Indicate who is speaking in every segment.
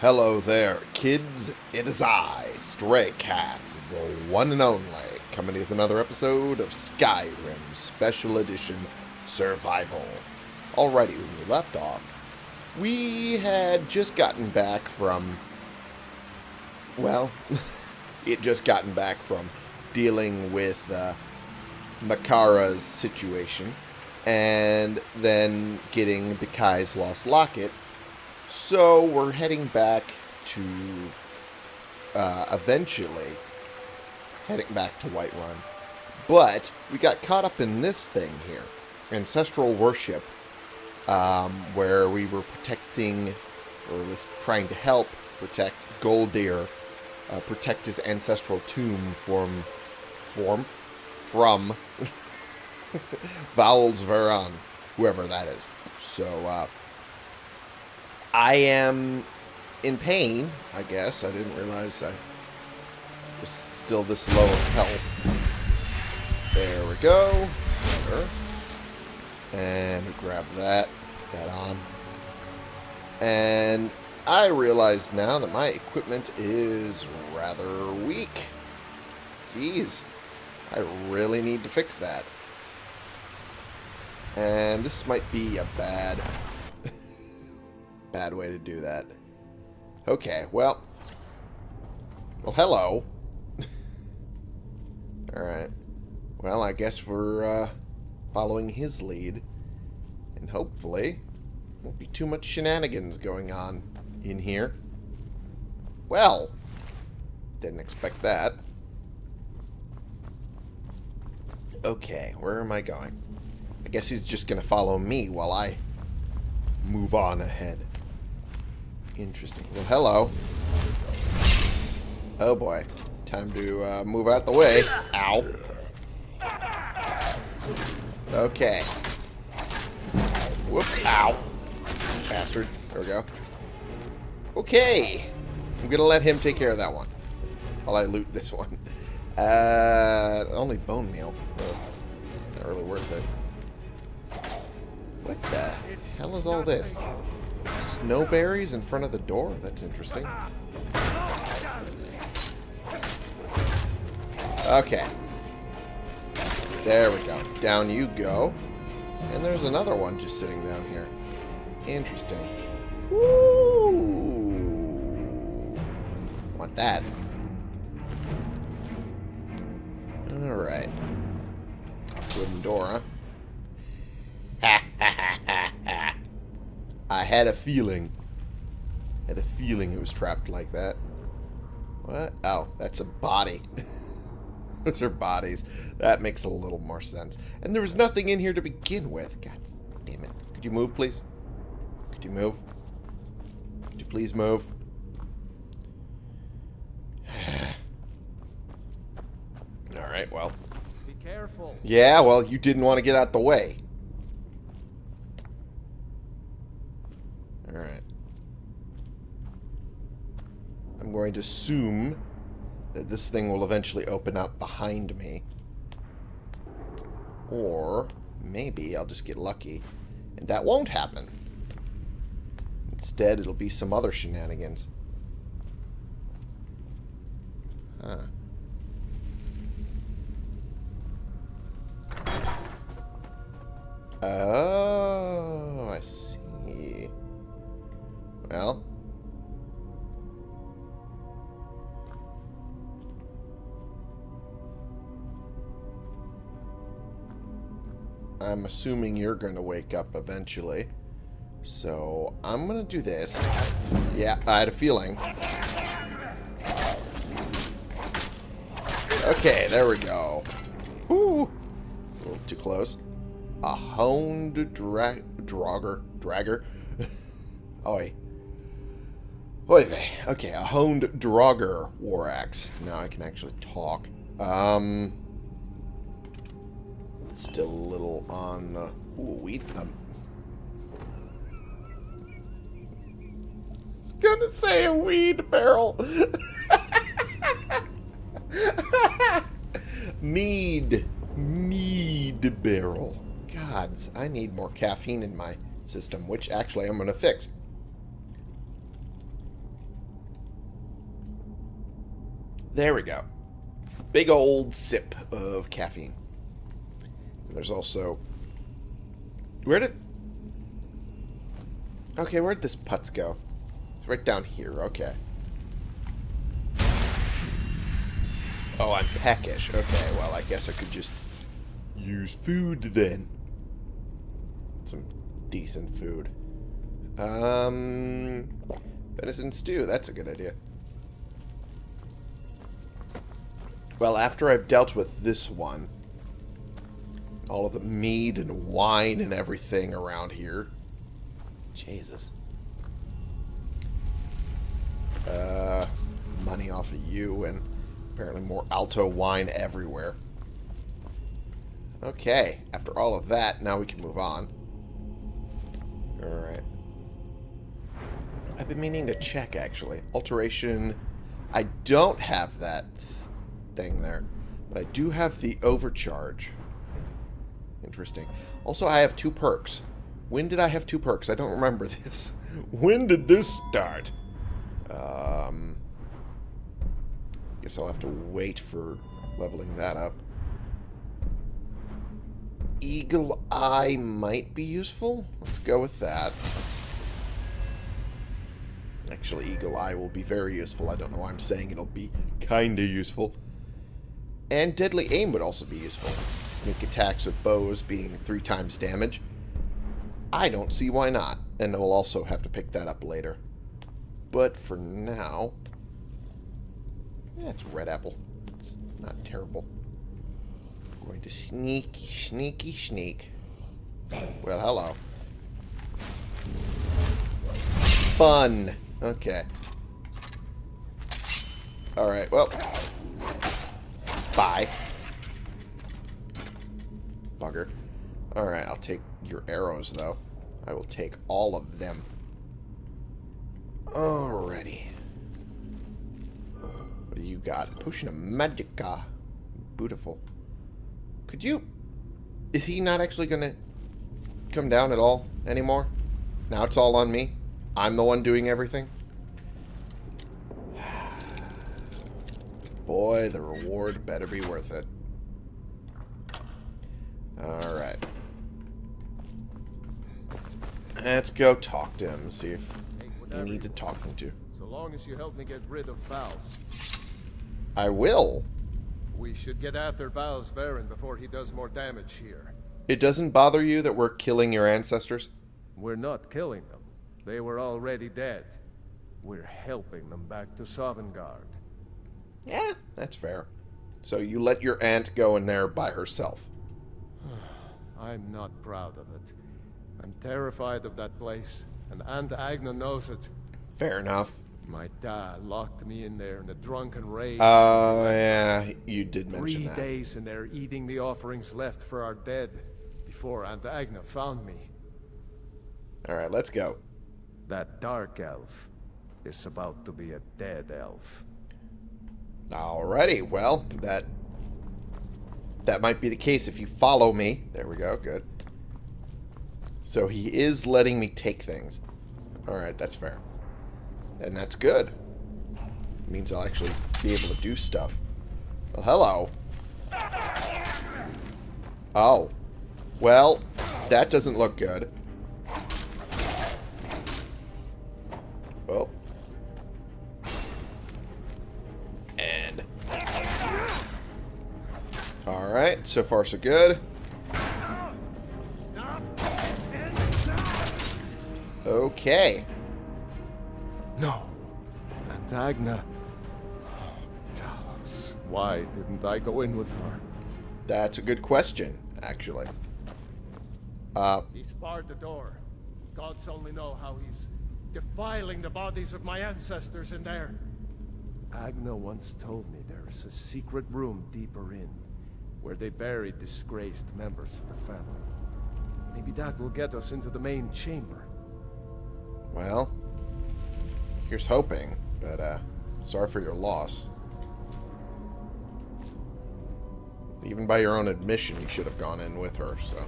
Speaker 1: Hello there, kids. It is I, Stray Cat, the one and only, coming with another episode of Skyrim Special Edition Survival. Alrighty, when we left off, we had just gotten back from, well, it just gotten back from dealing with uh, Makara's situation, and then getting Bikai's Lost Locket, so we're heading back to uh, eventually heading back to Whiterun. But we got caught up in this thing here, ancestral worship, um, where we were protecting, or at least trying to help protect Goldir, uh, protect his ancestral tomb from, form, from Vals Veran, whoever that is. So, uh, I am in pain, I guess. I didn't realize I was still this low of health. There we go. Better. And grab that. That on. And I realize now that my equipment is rather weak. Jeez. I really need to fix that. And this might be a bad bad way to do that. Okay, well. Well, hello. Alright. Well, I guess we're uh, following his lead. And hopefully, won't be too much shenanigans going on in here. Well, didn't expect that. Okay, where am I going? I guess he's just going to follow me while I move on ahead. Interesting. Well, hello. Oh boy. Time to uh, move out the way. Ow. Okay. Whoop. Ow. Bastard. There we go. Okay. I'm going to let him take care of that one. While I loot this one. Uh, only bone meal. Ugh. Not really worth it. What the hell is all this? Snowberries in front of the door? That's interesting. Okay. There we go. Down you go. And there's another one just sitting down here. Interesting. Woo! Want that. Alright. Wooden door, huh? Had a feeling. Had a feeling it was trapped like that. What? Oh, that's a body. Those are bodies. That makes a little more sense. And there was nothing in here to begin with. God damn it. Could you move, please? Could you move? Could you please move? Alright, well.
Speaker 2: Be careful.
Speaker 1: Yeah, well, you didn't want to get out the way. Alright. I'm going to assume that this thing will eventually open up behind me. Or maybe I'll just get lucky and that won't happen. Instead, it'll be some other shenanigans. Huh. Oh, I see. Well. I'm assuming you're going to wake up eventually. So, I'm going to do this. Yeah, I had a feeling. Okay, there we go. Ooh. A little too close. A honed dra drogger. Dragger. Oi. Oy vey. Okay, a honed Draugr war axe. Now I can actually talk. Um, it's still a little on the... Ooh, weed. Um, I was gonna say a weed barrel. Mead. Mead barrel. Gods, I need more caffeine in my system, which actually I'm going to fix. There we go. Big old sip of caffeine. There's also... Where did... Okay, where'd this putz go? It's right down here. Okay. Oh, I'm peckish. Okay, well, I guess I could just use food then. Some decent food. Um, venison stew. That's a good idea. Well, after I've dealt with this one, all of the mead and wine and everything around here. Jesus. Uh, money off of you and apparently more Alto wine everywhere. Okay, after all of that, now we can move on. Alright. I've been meaning to check, actually. Alteration. I don't have that thing there. But I do have the overcharge. Interesting. Also, I have two perks. When did I have two perks? I don't remember this. when did this start? Um, guess I'll have to wait for leveling that up. Eagle Eye might be useful. Let's go with that. Actually, Eagle Eye will be very useful. I don't know why I'm saying it'll be kinda useful. And Deadly Aim would also be useful. Sneak attacks with bows being three times damage. I don't see why not. And we'll also have to pick that up later. But for now... Yeah, it's red apple. It's not terrible. I'm going to sneaky, sneaky, sneak. Well, hello. Fun. Okay. Alright, well. Bye. Bugger. Alright, I'll take your arrows, though. I will take all of them. Alrighty. What do you got? Potion of Magicka. Beautiful. Could you... Is he not actually going to come down at all anymore? Now it's all on me? I'm the one doing everything? Boy, the reward better be worth it. Alright. Let's go talk to him, see if he needs a talking to.
Speaker 2: So long as you help me get rid of Vals.
Speaker 1: I will.
Speaker 2: We should get after Vals Veran before he does more damage here.
Speaker 1: It doesn't bother you that we're killing your ancestors?
Speaker 2: We're not killing them. They were already dead. We're helping them back to Sovngarde.
Speaker 1: Yeah, that's fair. So you let your aunt go in there by herself.
Speaker 2: I'm not proud of it. I'm terrified of that place, and Aunt Agna knows it.
Speaker 1: Fair enough.
Speaker 2: My dad locked me in there in a drunken rage.
Speaker 1: Oh, yeah, you did mention
Speaker 2: Three
Speaker 1: that.
Speaker 2: days in there eating the offerings left for our dead before Aunt Agna found me.
Speaker 1: Alright, let's go.
Speaker 2: That dark elf is about to be a dead elf.
Speaker 1: Alrighty, well, that that might be the case if you follow me. There we go, good. So he is letting me take things. Alright, that's fair. And that's good. It means I'll actually be able to do stuff. Well, hello. Oh. Well, that doesn't look good. Alright, so far so good. Okay.
Speaker 2: No. Aunt Agna. Talos. Why didn't I go in with her?
Speaker 1: That's a good question, actually. Uh,
Speaker 2: He's barred the door. Gods only know how he's defiling the bodies of my ancestors in there. Agna once told me there is a secret room deeper in, where they bury disgraced members of the family. Maybe that will get us into the main chamber.
Speaker 1: well, here's hoping, but, uh, sorry for your loss. Even by your own admission, you should have gone in with her, so.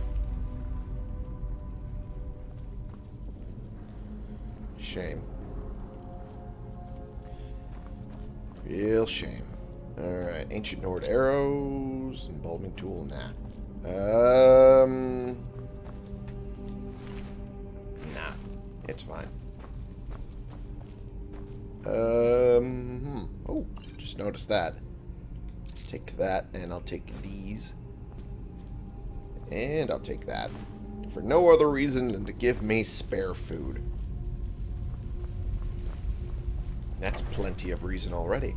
Speaker 1: Shame. Real shame. Alright, ancient Nord arrows, embalming tool, nah. Um, nah, it's fine. Um, hmm. oh, just noticed that. Take that, and I'll take these. And I'll take that. For no other reason than to give me spare food. That's plenty of reason already.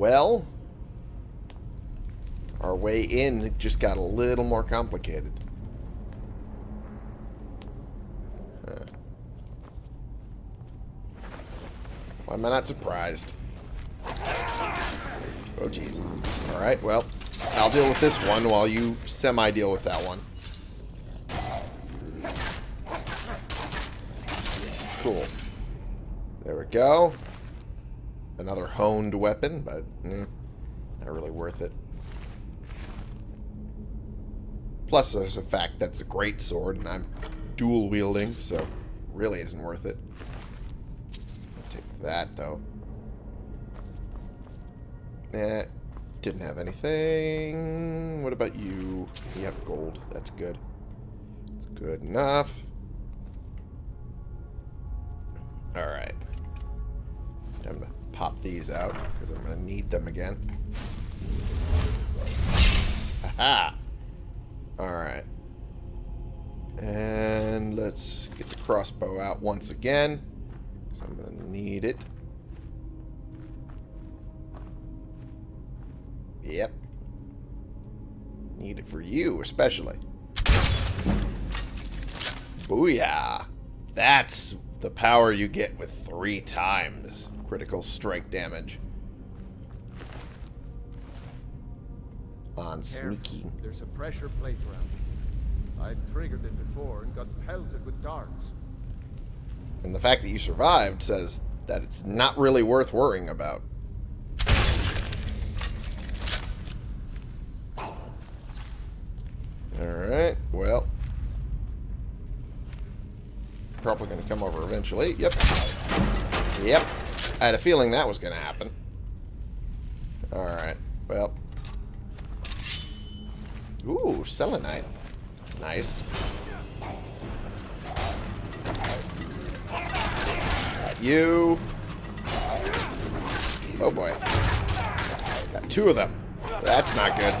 Speaker 1: Well, our way in just got a little more complicated. Huh. Why am I not surprised? Oh, jeez. Alright, well, I'll deal with this one while you semi-deal with that one. Cool. There we go. Another honed weapon, but eh, not really worth it. Plus, there's the fact that it's a great sword, and I'm dual wielding, so really isn't worth it. I'll take that, though. Eh, didn't have anything. What about you? You have gold. That's good. It's good enough. Alright. Time to pop these out, because I'm going to need them again. Aha! Alright. And let's get the crossbow out once again. I'm going to need it. Yep. Need it for you, especially. Booyah! That's the power you get with three times critical strike damage. On sneaky.
Speaker 2: There's a pressure plate around. I've triggered it before and got pelted with darts.
Speaker 1: And the fact that you survived says that it's not really worth worrying about. Alright, well. Probably going to come over eventually. Yep. Yep. I had a feeling that was going to happen. Alright, well. Ooh, selenite. Nice. Got you. Oh boy. Got two of them. That's not good.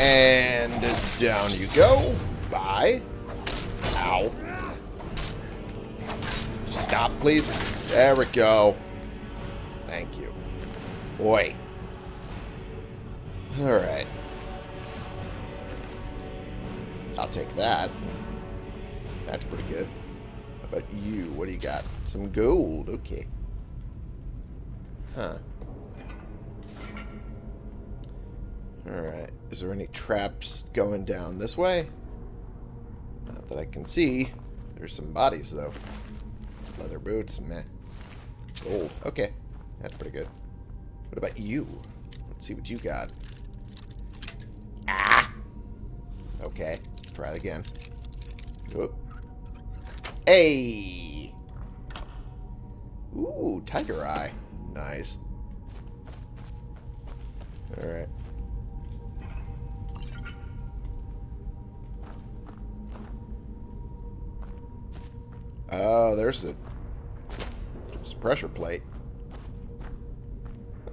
Speaker 1: And down you go. Bye. Ow. Stop, please. There we go. Thank you. Boy. Alright. I'll take that. That's pretty good. How about you? What do you got? Some gold. Okay. Huh. Alright. Is there any traps going down this way? Not that I can see. There's some bodies, though. Leather boots, meh. Gold. Okay. That's pretty good. What about you? Let's see what you got. Ah! Okay. Try it again. Oop. Hey! Ooh, tiger eye. Nice. Alright. Oh, there's a pressure plate.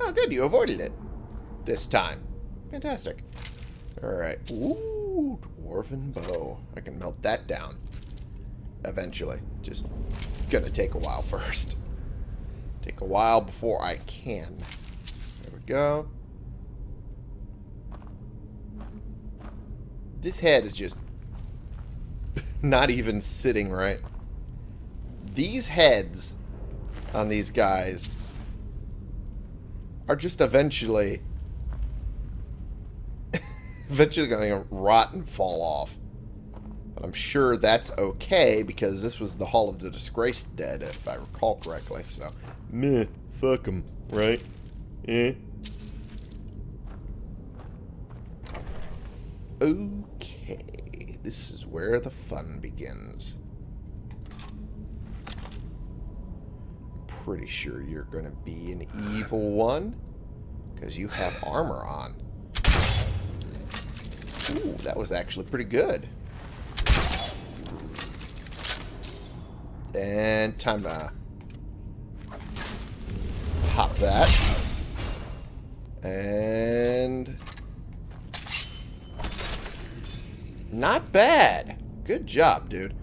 Speaker 1: Oh, good. You avoided it. This time. Fantastic. Alright. Ooh, dwarven bow. I can melt that down. Eventually. Just gonna take a while first. Take a while before I can. There we go. This head is just not even sitting right. These heads on these guys are just eventually eventually going to rot and fall off. But I'm sure that's okay because this was the Hall of the Disgraced Dead, if I recall correctly. So, meh, fuck them, right? Eh? Okay, this is where the fun begins. Pretty sure you're going to be an evil one. Because you have armor on. Ooh, that was actually pretty good. And time to pop that. And... Not bad. Good job, dude.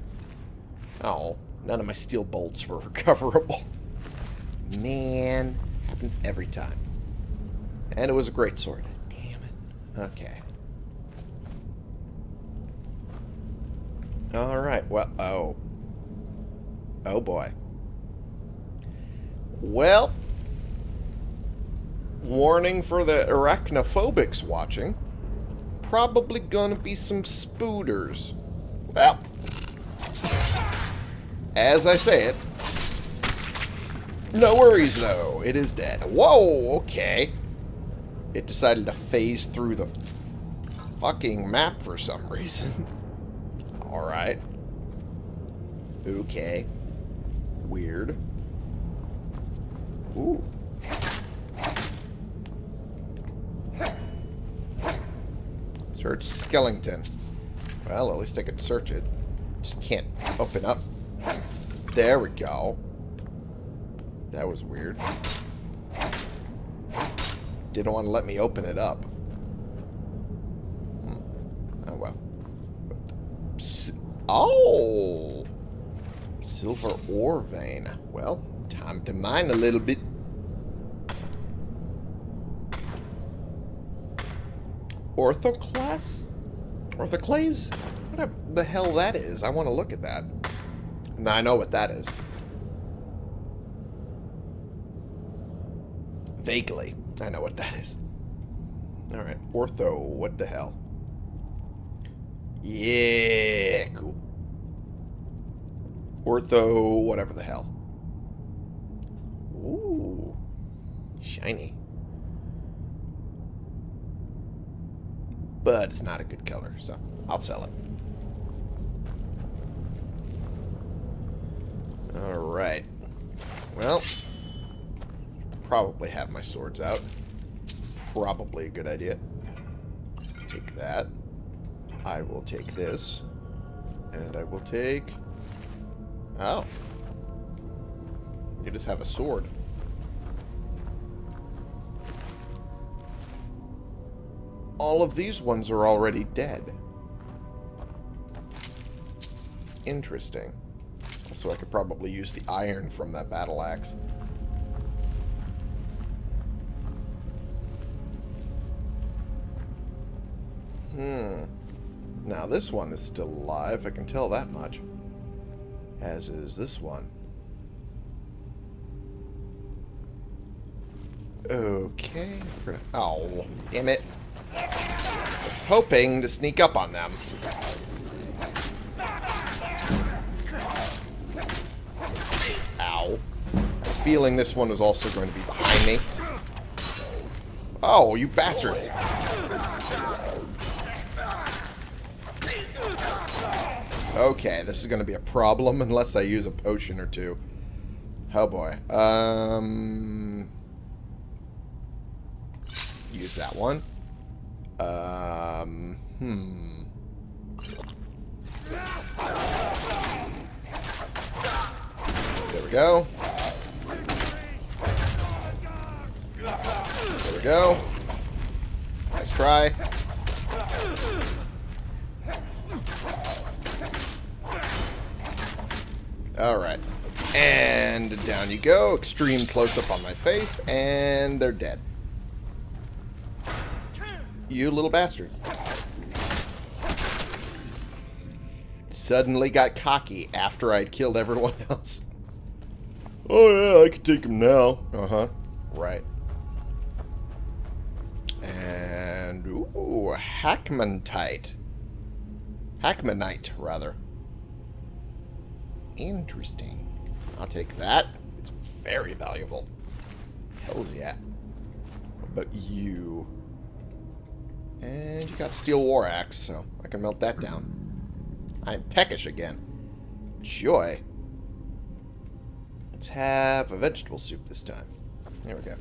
Speaker 1: Oh, none of my steel bolts were recoverable. Man, happens every time. And it was a great sword. Damn it. Okay. Alright, well, oh. Oh boy. Well, warning for the arachnophobics watching. Probably gonna be some spooters. Well, as I say it, no worries though, it is dead. Whoa, okay. It decided to phase through the fucking map for some reason. Alright. Okay. Weird. Ooh. Search skeleton. Well, at least I could search it. Just can't open up. There we go. That was weird. Didn't want to let me open it up. Hmm. Oh, well. Oh! Silver ore vein. Well, time to mine a little bit. Orthoclast? Orthoclase? Whatever the hell that is. I want to look at that. Now I know what that is. Vaguely. I know what that is. Alright. Ortho. What the hell? Yeah. Cool. Ortho. Whatever the hell. Ooh. Shiny. But it's not a good color, so I'll sell it. Alright. Well, probably have my swords out. Probably a good idea. Take that. I will take this. And I will take... Oh. You just have a sword. All of these ones are already dead. Interesting. So I could probably use the iron from that battle axe. Hmm. Now this one is still alive, I can tell that much. As is this one. Okay. Oh, damn it. I was hoping to sneak up on them. Ow. Feeling this one was also going to be behind me. Oh, you bastards. Okay, this is going to be a problem unless I use a potion or two. Oh boy. Um, use that one. Um, hmm. There we go. There we go. Nice try. Alright. And down you go. Extreme close-up on my face. And they're dead. You little bastard. Suddenly got cocky after I'd killed everyone else. Oh yeah, I can take him now. Uh-huh. Right. And, ooh, Hackmanite. Hackmanite, rather. Interesting. I'll take that. It's very valuable. Hells yeah. But you... And you got a steel war axe, so I can melt that down. I'm peckish again. Joy. Let's have a vegetable soup this time. There we go.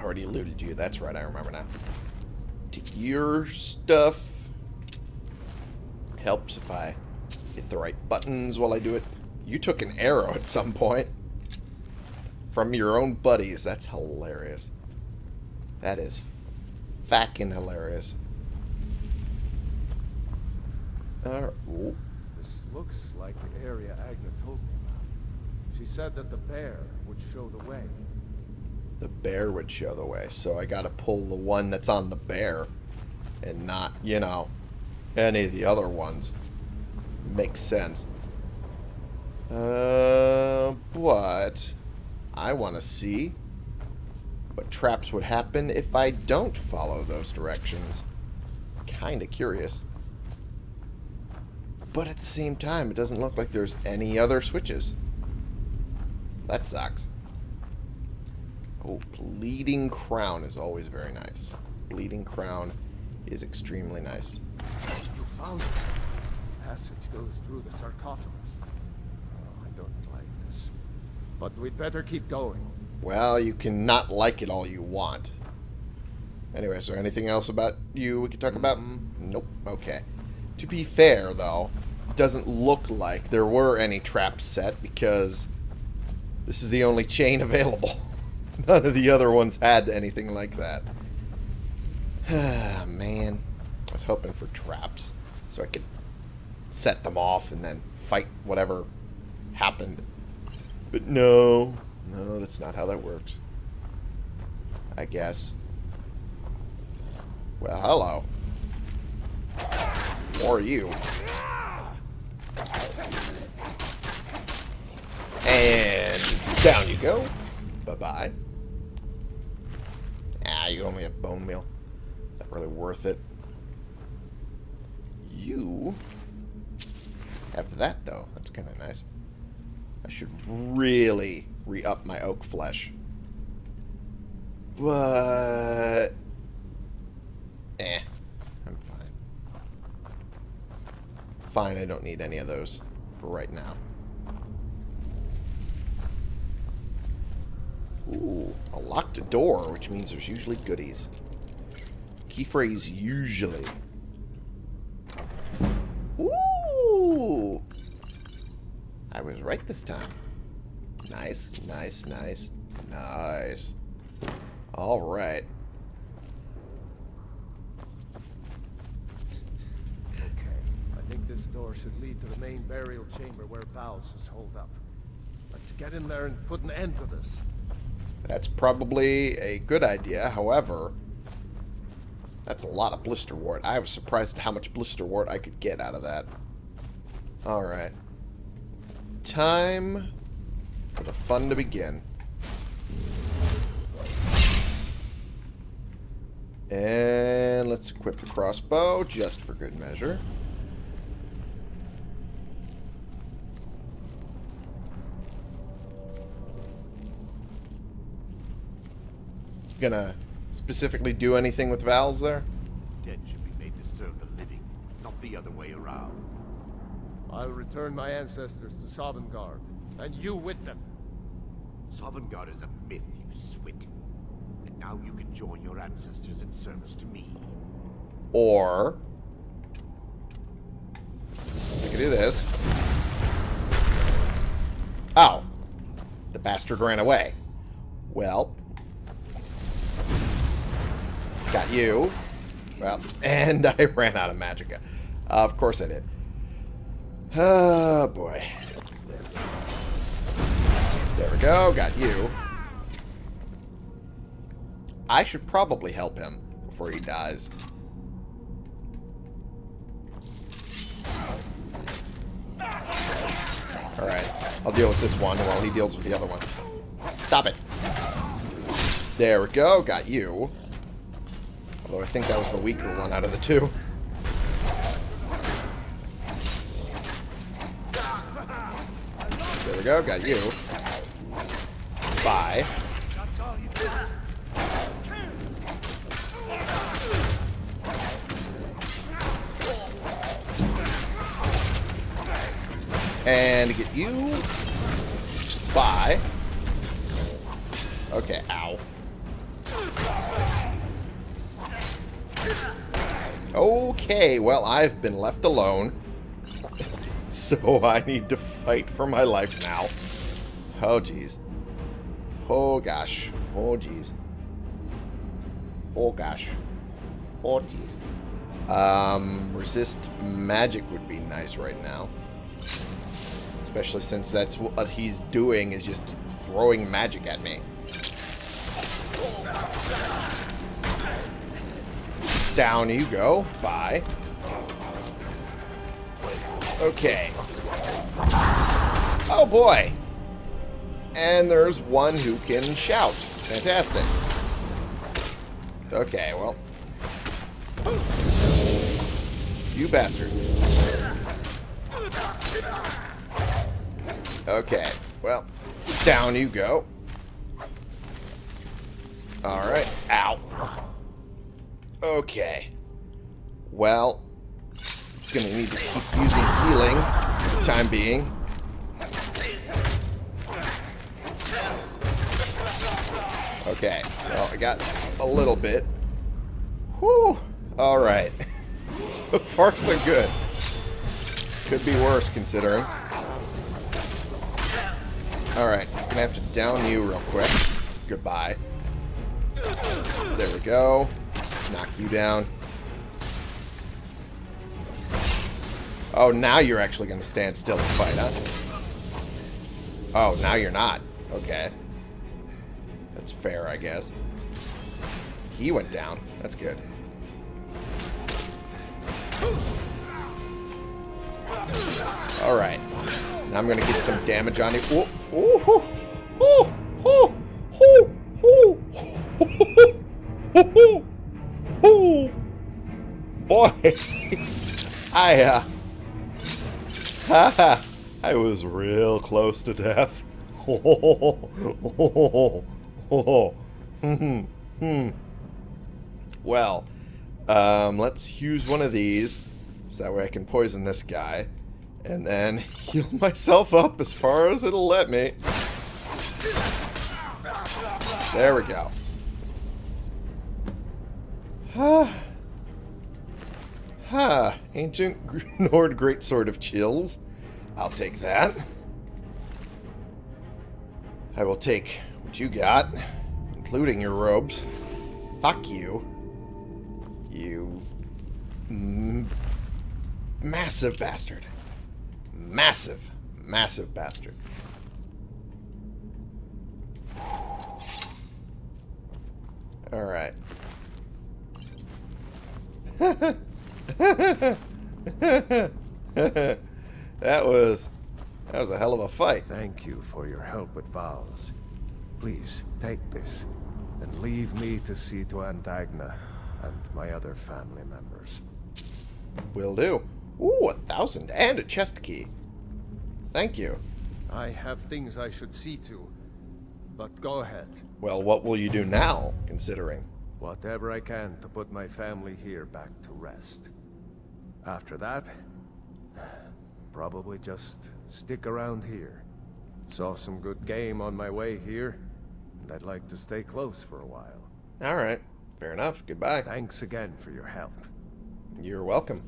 Speaker 1: Already to you. That's right, I remember now. Take your stuff. Helps if I hit the right buttons while I do it. You took an arrow at some point. From your own buddies. That's hilarious. That is fucking hilarious. Uh, ooh.
Speaker 2: This looks like the area Agna told me about. She said that the bear would show the way.
Speaker 1: the bear would show the way. So I got to pull the one that's on the bear and not, you know, any of the other ones. Makes sense. Uh, but I want to see what traps would happen if I don't follow those directions. Kind of curious. But at the same time, it doesn't look like there's any other switches. That sucks. Oh, Bleeding Crown is always very nice. Bleeding Crown is extremely nice.
Speaker 2: You found it. Passage goes through the sarcophagus. Oh, I don't like this. But we'd better keep going.
Speaker 1: Well, you can not like it all you want. Anyway, is there anything else about you we could talk about? Nope. Okay. To be fair, though, it doesn't look like there were any traps set because this is the only chain available. None of the other ones had anything like that. Ah, man. I was hoping for traps so I could set them off and then fight whatever happened. But no. No, that's not how that works. I guess. Well, hello. Or you. And down you go. Bye-bye. Ah, you only have bone meal. Not really worth it. You have that, though. That's kind of nice. I should really re-up my oak flesh. But... Eh. I'm fine. Fine, I don't need any of those for right now. Ooh, a locked door, which means there's usually goodies. Key phrase usually. Was right this time. Nice, nice, nice, nice. Alright.
Speaker 2: Okay. I think this door should lead to the main burial chamber where Vals is holed up. Let's get in there and put an end to this.
Speaker 1: That's probably a good idea. However, that's a lot of Blisterwort. I was surprised at how much Blisterwort I could get out of that. Alright. Time for the fun to begin. And let's equip the crossbow just for good measure. Gonna specifically do anything with Vals there?
Speaker 3: Dead should be made to serve the living, not the other way around.
Speaker 2: I'll return my ancestors to Sovngarde, and you with them.
Speaker 3: Sovngarde is a myth, you swit. And now you can join your ancestors in service to me.
Speaker 1: Or I can do this. Oh. The bastard ran away. Well. Got you. Well, and I ran out of magicka. Uh, of course I did. Oh, boy. There we go. Got you. I should probably help him before he dies. Alright. I'll deal with this one while he deals with the other one. Stop it. There we go. Got you. Although I think that was the weaker one out of the two. Go. Got you. Bye. And get you. Bye. Okay, ow. Okay, well, I've been left alone. So I need to fight for my life now. Oh, jeez. Oh, gosh. Oh, jeez. Oh, gosh. Oh, jeez. Um, resist magic would be nice right now. Especially since that's what he's doing is just throwing magic at me. Down you go. Bye. Okay. Oh boy. And there's one who can shout. Fantastic. Okay, well. You bastard. Okay, well, down you go. Alright, ow. Okay. Well, gonna need to keep using healing for the time being. Okay, well, I got a little bit. Whew. Alright. so far, so good. Could be worse, considering. Alright, gonna have to down you real quick. Goodbye. There we go. Knock you down. Oh, now you're actually going to stand still and fight, huh? Oh, now you're not. Okay. That's fair, I guess. He went down. That's good. Alright. Now I'm going to get some damage on you. Ooh, ooh, ooh, ooh, ooh, ooh, ooh, ooh, Boy, I, uh, I was real close to death. well, um, let's use one of these so that way I can poison this guy and then heal myself up as far as it'll let me. There we go. Ha. Ancient Nord Great Sword of Chills. I'll take that. I will take what you got, including your robes. Fuck you. You... massive bastard. Massive, massive bastard. Alright. that was... That was a hell of a fight.
Speaker 2: Thank you for your help with Vals. Please, take this, and leave me to see to Aunt Agna and my other family members.
Speaker 1: Will do. Ooh, a thousand and a chest key. Thank you.
Speaker 2: I have things I should see to, but go ahead.
Speaker 1: Well, what will you do now, considering?
Speaker 2: Whatever I can to put my family here back to rest. After that, probably just stick around here. Saw some good game on my way here, and I'd like to stay close for a while.
Speaker 1: Alright, fair enough. Goodbye.
Speaker 2: Thanks again for your help.
Speaker 1: You're welcome.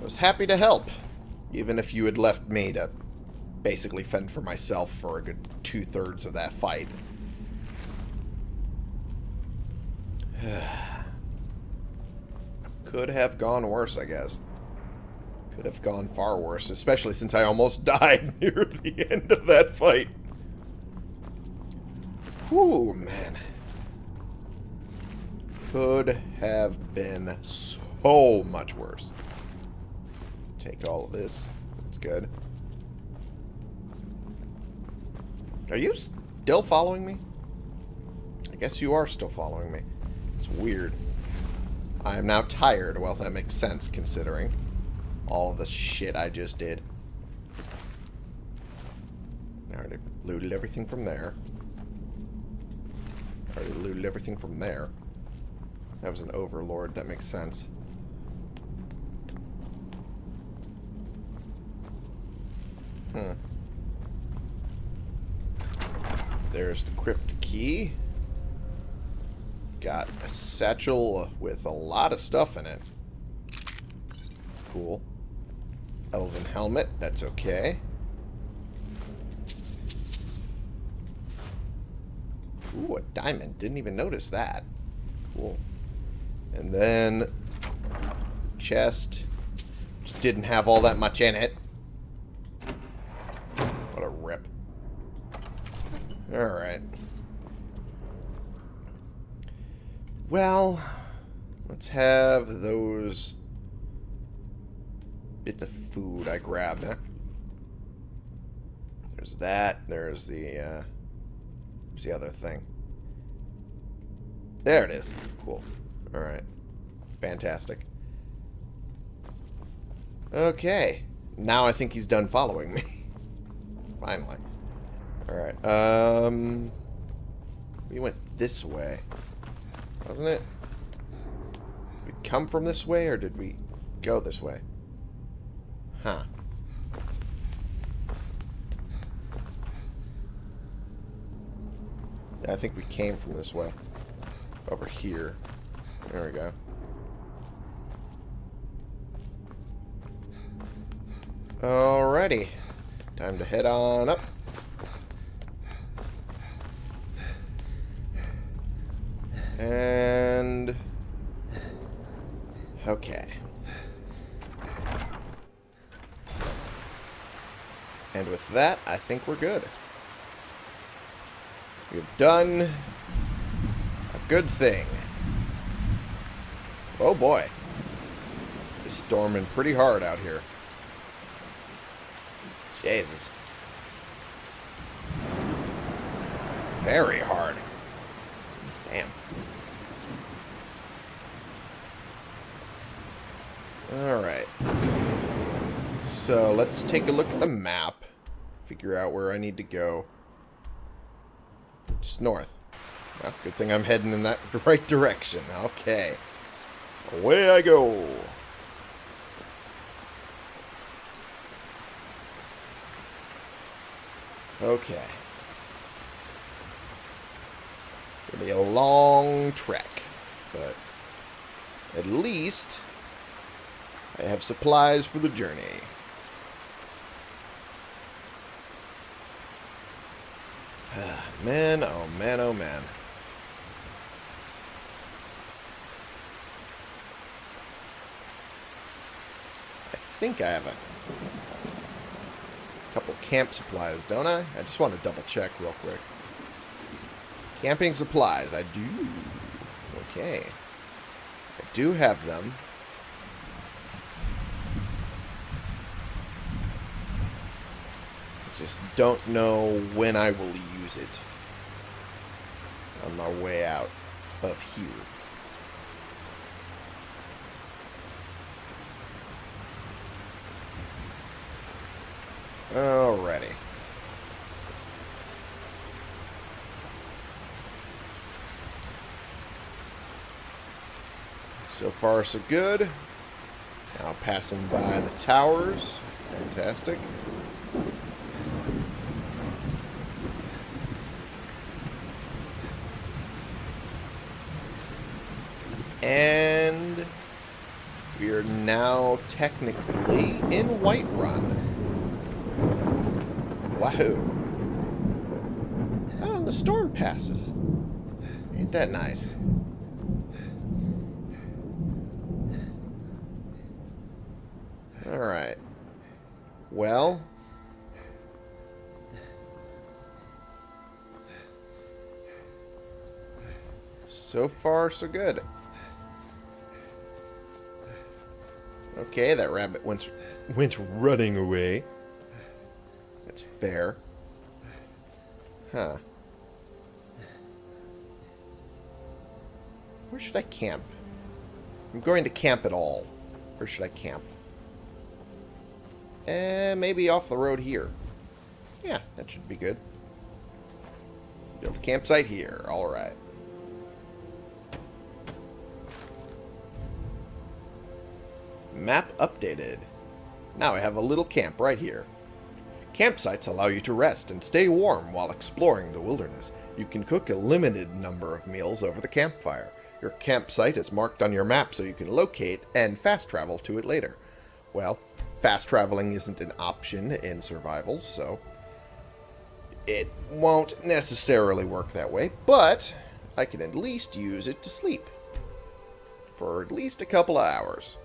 Speaker 1: I was happy to help, even if you had left me to basically fend for myself for a good two-thirds of that fight. Could have gone worse, I guess. Could have gone far worse, especially since I almost died near the end of that fight. Whew, man. Could have been so much worse. Take all of this. That's good. Are you still following me? I guess you are still following me. It's weird. I am now tired. Well, that makes sense, considering all the shit I just did. I already looted everything from there. I already looted everything from there. That was an overlord. That makes sense. Hmm. There's the crypt key. Got a satchel with a lot of stuff in it. Cool. Elven helmet, that's okay. Ooh, a diamond. Didn't even notice that. Cool. And then chest. Just didn't have all that much in it. What a rip. Alright. Well, let's have those bits of food I grabbed, huh? There's that. There's the, uh... What's the other thing? There it is. Cool. Alright. Fantastic. Okay. Now I think he's done following me. Finally. Alright. Um... We went this way. Wasn't it? Did we come from this way, or did we go this way? Huh. Yeah, I think we came from this way. Over here. There we go. Alrighty. Time to head on up. And... Okay. And with that, I think we're good. We've done a good thing. Oh boy. It's storming pretty hard out here. Jesus. Very hard. Damn. Alright. So, let's take a look at the map. Figure out where I need to go. Just north. Well, good thing I'm heading in that right direction. Okay. Away I go. Okay. It'll be a long trek, but at least I have supplies for the journey. man, oh man, oh man. I think I have a couple camp supplies, don't I? I just want to double check real quick. Camping supplies, I do. Okay. I do have them. Just don't know when I will use it on my way out of here. Alrighty. So far, so good. Now passing by the towers. Fantastic. And we are now technically in Whiterun. Wahoo. Oh, the storm passes. Ain't that nice? Alright. Well... So far, so good. Okay, that rabbit went, went running away. That's fair. Huh. Where should I camp? I'm going to camp at all. Where should I camp? Eh, maybe off the road here. Yeah, that should be good. Build a campsite here. Alright. Map updated. Now I have a little camp right here. Campsites allow you to rest and stay warm while exploring the wilderness. You can cook a limited number of meals over the campfire. Your campsite is marked on your map so you can locate and fast travel to it later. Well, fast traveling isn't an option in survival, so it won't necessarily work that way, but I can at least use it to sleep for at least a couple of hours.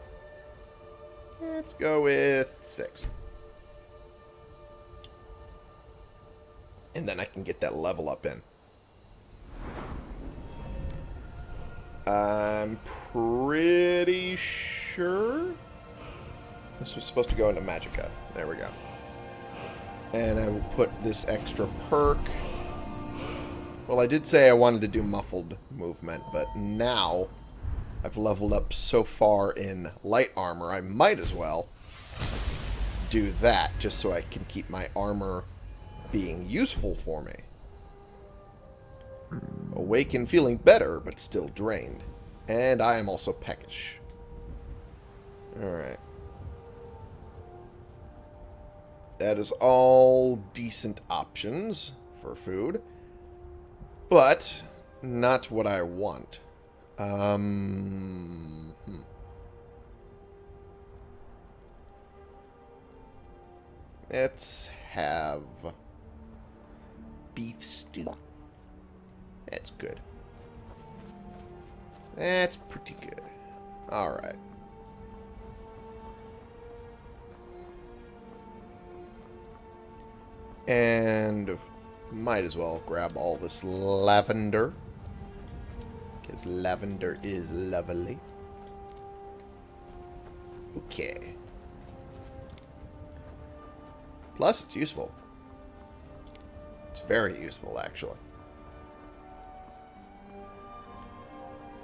Speaker 1: Let's go with six. And then I can get that level up in. I'm pretty sure this was supposed to go into Magicka. There we go. And I will put this extra perk. Well, I did say I wanted to do muffled movement, but now I've leveled up so far in light armor, I might as well do that just so I can keep my armor being useful for me. Awake and feeling better, but still drained. And I am also peckish. Alright. That is all decent options for food. But not what I want. Um, hmm. Let's have beef stew. That's good. That's pretty good. Alright. And might as well grab all this lavender. Because lavender is lovely. Okay. Plus, it's useful. It's very useful, actually.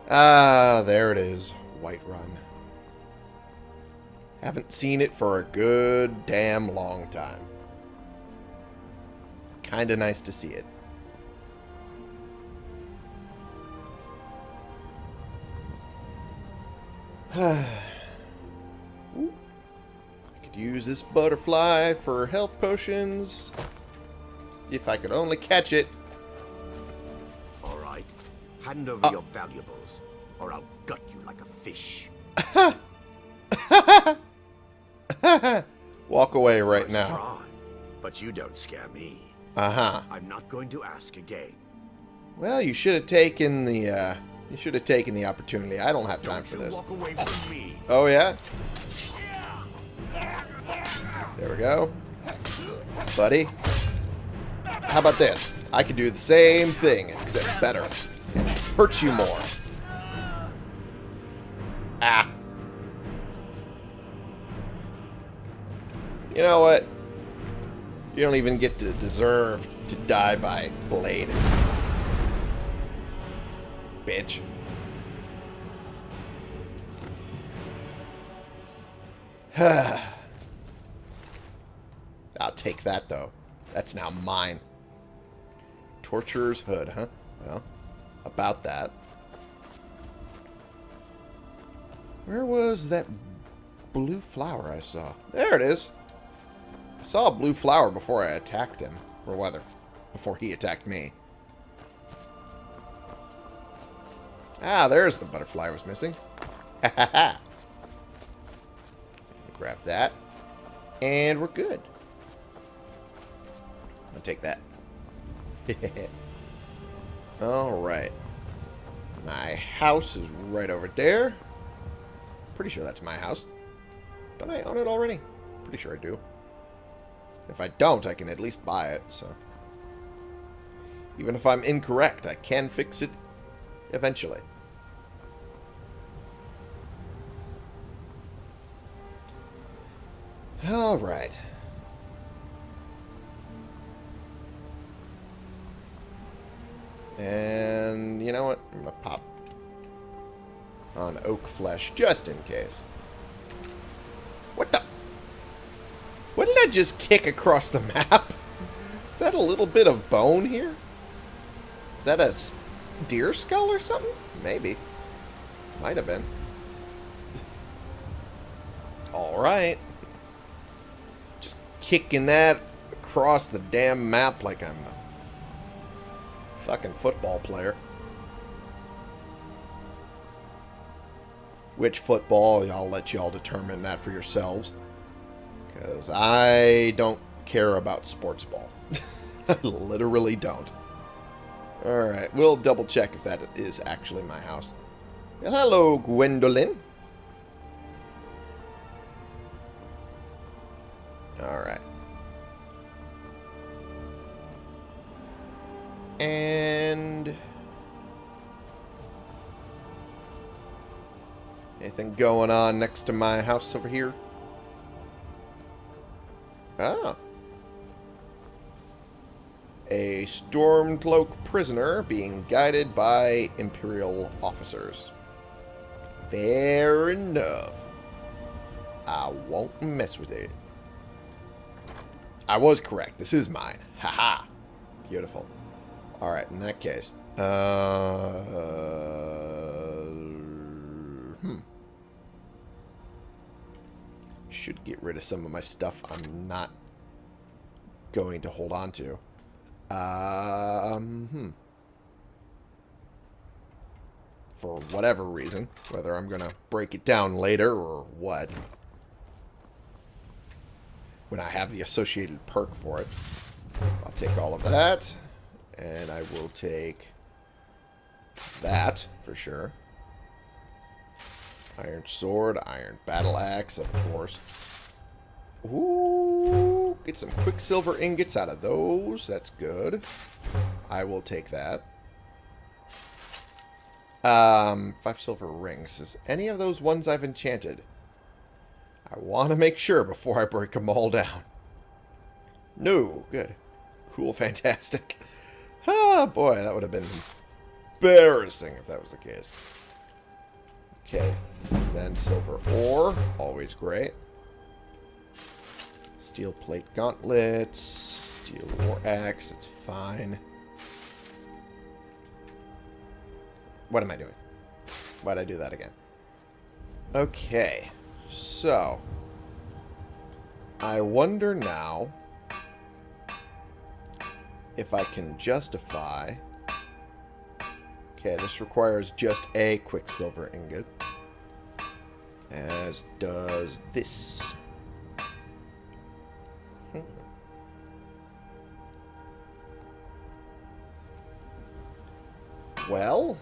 Speaker 1: Ah, there it is. Whiterun. Haven't seen it for a good damn long time. Kinda nice to see it. I could use this butterfly for health potions. If I could only catch it.
Speaker 3: All right. Hand over
Speaker 1: Uh.
Speaker 3: your valuables, or I'll gut you like a fish.
Speaker 1: Walk away right now.
Speaker 3: Try, but you don't scare me.
Speaker 1: Uh-huh.
Speaker 3: I'm not going to ask again.
Speaker 1: Well, you should have taken the, uh, you should have taken the opportunity. I don't have time for this.
Speaker 3: walk away from me.
Speaker 1: Oh, yeah? There we go. Buddy. How about this? I could do the same thing, except better. And hurt you more. Ah. You know what? You don't even get to deserve to die by blade. Bitch. I'll take that, though. That's now mine. Torturer's Hood, huh? Well, about that. Where was that blue flower I saw? There it is. I saw a blue flower before I attacked him. Or whether, before he attacked me. Ah, there's the butterfly I was missing. Ha ha ha. Grab that. And we're good. I'll take that. Alright. My house is right over there. Pretty sure that's my house. Don't I own it already? Pretty sure I do. If I don't, I can at least buy it, so... Even if I'm incorrect, I can fix it eventually. Alright. And you know what? I'm going to pop on oak flesh just in case. What the? What did I just kick across the map? Is that a little bit of bone here? Is that a deer skull or something? Maybe. Might have been. Alright. Just kicking that across the damn map like I'm a fucking football player. Which football, I'll let y'all determine that for yourselves. Because I don't care about sports ball. Literally don't. Alright, we'll double check if that is actually my house. Hello, Gwendolyn. Alright. And... Anything going on next to my house over here? Oh. A Stormcloak prisoner being guided by Imperial officers. Fair enough. I won't mess with it. I was correct. This is mine. Haha. -ha. Beautiful. Alright, in that case. Uh, hmm. Should get rid of some of my stuff I'm not going to hold on to. Um, hmm. For whatever reason. Whether I'm going to break it down later or what. When I have the associated perk for it. I'll take all of that. And I will take that for sure. Iron sword, iron battle axe, of course. Ooh, get some quicksilver ingots out of those. That's good. I will take that. Um, five silver rings. Is any of those ones I've enchanted? I want to make sure before I break them all down. No, good. Cool, fantastic. Ah, boy, that would have been embarrassing if that was the case. Okay, then silver ore, always great. Steel plate gauntlets, steel war axe, it's fine. What am I doing? Why'd I do that again? Okay, so I wonder now if I can justify... Okay, this requires just a quicksilver ingot. As does this. Well...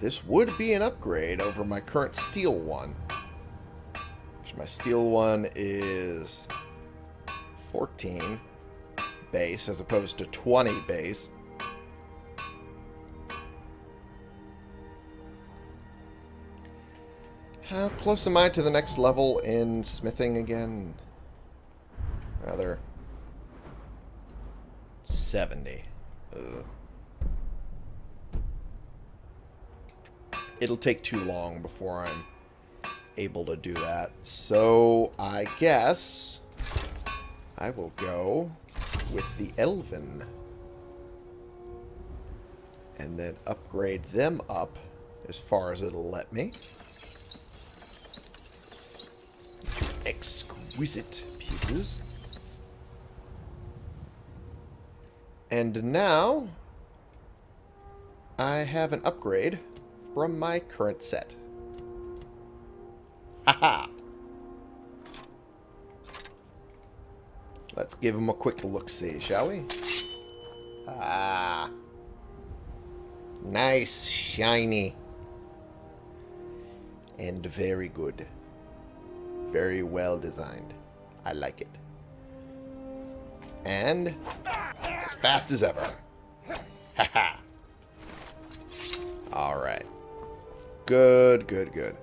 Speaker 1: This would be an upgrade over my current steel one. My steel one is 14 base as opposed to 20 base. How close am I to the next level in smithing again? Rather 70. Ugh. It'll take too long before I'm able to do that. So I guess I will go with the Elven. And then upgrade them up as far as it'll let me. Exquisite pieces. And now I have an upgrade from my current set. Haha. Let's give him a quick look-see, shall we? Ah. Nice, shiny. And very good. Very well designed. I like it. And as fast as ever. Haha. Alright. Good, good, good.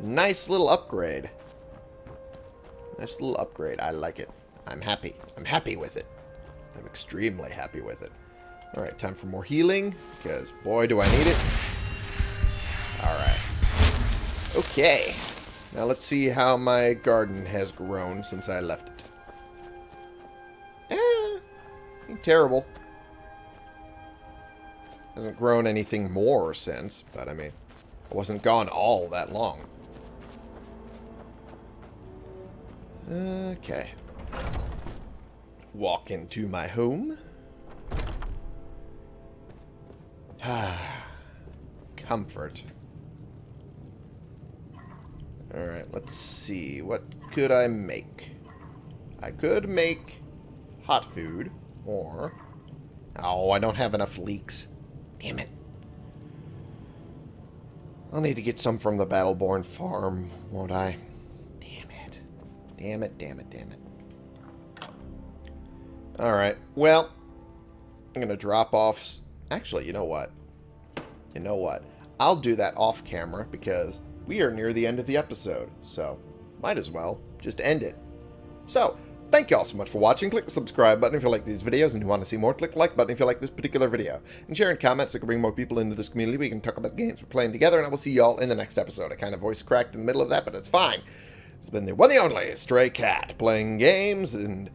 Speaker 1: Nice little upgrade. Nice little upgrade. I like it. I'm happy. I'm happy with it. I'm extremely happy with it. Alright, time for more healing, because boy do I need it. Alright. Okay. Now let's see how my garden has grown since I left terrible. Hasn't grown anything more since, but I mean, I wasn't gone all that long. Okay. Walk into my home. Comfort. Alright, let's see. What could I make? I could make hot food, or... Oh, I don't have enough leeks. Damn it. I'll need to get some from the Battleborn farm, won't I? Damn it. Damn it, damn it, damn it. Alright, well, I'm going to drop off... Actually, you know what? You know what? I'll do that off camera because we are near the end of the episode, so might as well just end it. So, thank you all so much for watching. Click the subscribe button if you like these videos and you want to see more. Click the like button if you like this particular video. And share and comment so we can bring more people into this community. We can talk about the games we're playing together, and I will see you all in the next episode. I kind of voice cracked in the middle of that, but it's fine. It's been the one the only Stray Cat, playing games and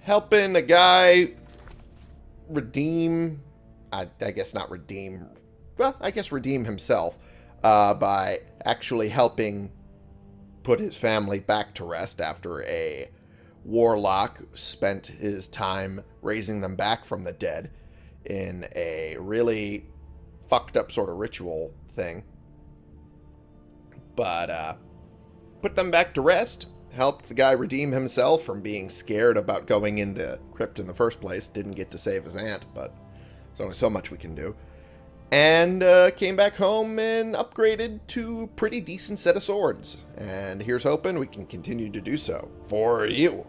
Speaker 1: helping a guy redeem... I, I guess not redeem... Well, I guess redeem himself uh, by actually helping put his family back to rest after a warlock spent his time raising them back from the dead in a really fucked up sort of ritual thing. But uh, put them back to rest, helped the guy redeem himself from being scared about going in the crypt in the first place. Didn't get to save his aunt, but there's only so much we can do and uh, came back home and upgraded to a pretty decent set of swords. And here's hoping we can continue to do so for you.